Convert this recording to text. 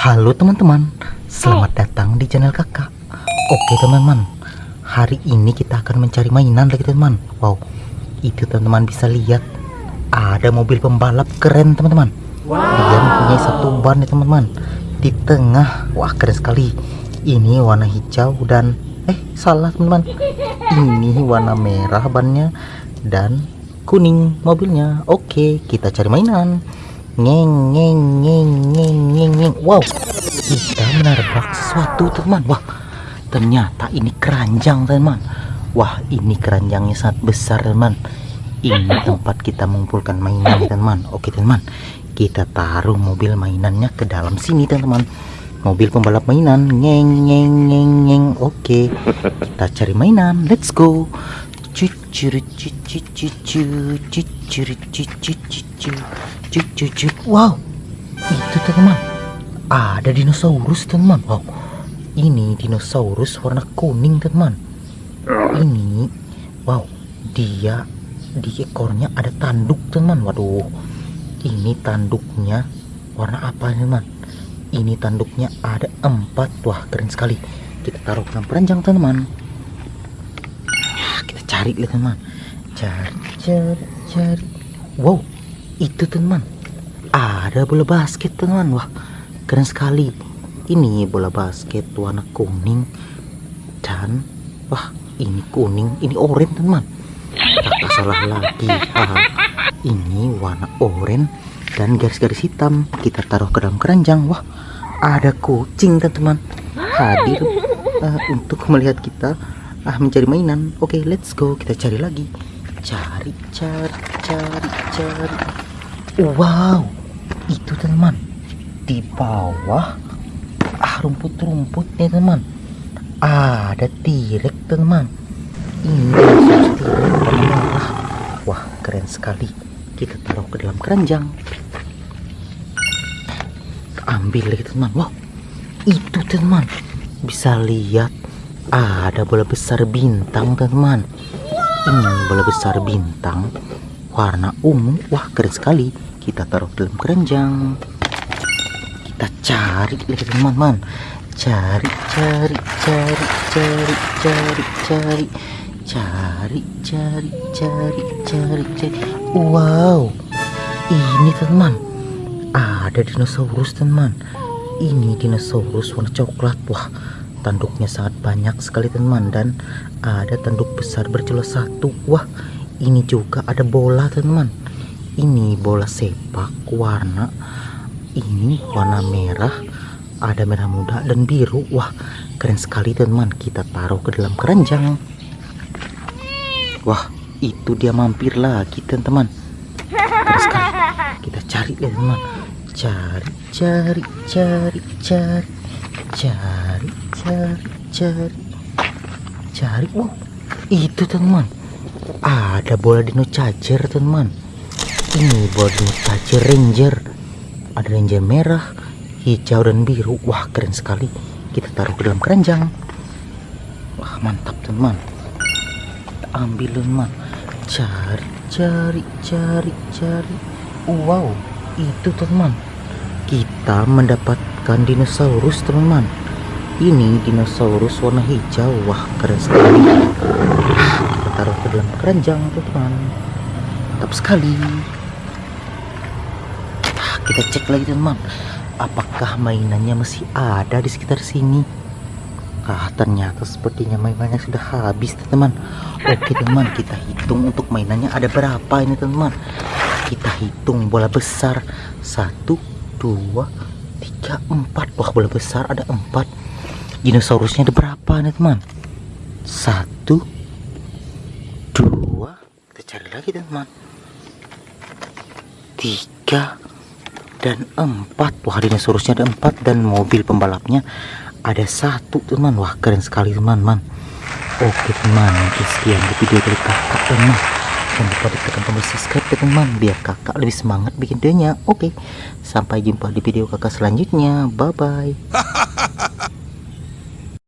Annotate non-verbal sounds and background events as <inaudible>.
Halo teman-teman, selamat datang di channel kakak. Oke teman-teman, hari ini kita akan mencari mainan lagi teman Wow, itu teman-teman bisa lihat. Ada mobil pembalap keren teman-teman. Dia mempunyai satu ban ya teman-teman. Di tengah, wah keren sekali. Ini warna hijau dan Eh salah teman-teman. Ini warna merah bannya Dan kuning mobilnya. Oke, kita cari mainan Ngeng ngeng ngeng ngeng ngeng ngeng Wow. Kita menabrak sesuatu teman. Wah Ternyata ini keranjang teman. Wah ini keranjangnya sangat besar teman. Ini tempat kita mengumpulkan mainan teman. Oke teman. Kita taruh mobil mainannya ke dalam sini teman. Mobil pembalap mainan. Ngeng ngeng ngeng ngeng Oke. Kita cari mainan. Let's go. Cucur cucur cucur cucur cucur cucur cucur wow. Itu teman ada dinosaurus teman wow. Ini dinosaurus warna kuning teman ini wow. Dia di ekornya ada tanduk teman waduh. Ini tanduknya warna apa teman ini tanduknya ada empat. Wah keren sekali. Kita taruh dalam peranjang teman kita cari lihat teman cari cari cari. Wow itu teman. Ada bola basket teman. Wah keren sekali. Ini bola basket warna kuning dan wah ini kuning ini oranye teman. Kakak salah lagi. Haha. ini warna oranye dan garis-garis hitam. Kita taruh ke dalam keranjang. Wah ada kucing teman-teman hadir uh, untuk melihat kita ah mencari mainan. Oke okay, let's go. Kita cari lagi. Cari cari cari cari wow itu teman. Di bawah ah rumput-rumput nih teman. Ada tirek teman. Ini merah wah keren sekali. Kita taruh ke dalam keranjang. Ambil lagi teman. Wow itu teman. Bisa lihat ada bola besar bintang teman. Ini bola besar bintang warna ungu wah keren sekali. Kita taruh dalam keranjang. Kita cari lagi teman-teman cari cari cari cari cari cari. Cari cari cari cari cari. Wow ini teman ada dinosaurus teman ini dinosaurus warna coklat. Wah tanduknya sangat banyak sekali teman dan ada tanduk besar berjula satu. Wah ini juga ada bola teman. Ini bola sepak warna. Ini warna merah ada merah muda dan biru. Wah keren sekali teman. Kita taruh ke dalam keranjang. Wah itu dia mampir lagi teman-teman. Kita cari ya teman. Cari cari cari cari. Cari cari cari. Cari. Wow itu teman ada bola dino charger teman. Ini bola dino charger ranger. Ada ranger merah hijau dan biru. Wah keren sekali. Kita taruh ke dalam keranjang. Wah mantap teman. Kita ambil teman. Cari cari cari cari. Wow itu teman. Kita mendapatkan dinosaurus teman-teman ini dinosaurus warna hijau. Wah keren sekali taruh ke dalam keranjang teman mantap sekali. Nah, kita cek lagi teman apakah mainannya masih ada di sekitar sini? Ah ternyata sepertinya mainannya sudah habis teman oke teman kita hitung untuk mainannya ada berapa ini teman kita hitung bola besar. Satu dua tiga empat. Wah bola besar ada empat. Dinosaurusnya ada berapa nih teman? Satu kita cari lagi teman tiga dan empat. Wah dinosaurusnya ada empat. Dan mobil pembalapnya ada satu teman. Wah keren sekali teman-teman oke teman. Sekian di video dari kakak teman jangan lupa ditekan tombol subscribe ya teman biar kakak lebih semangat bikin videonya. Oke sampai jumpa di video kakak selanjutnya. Bye bye <laughs>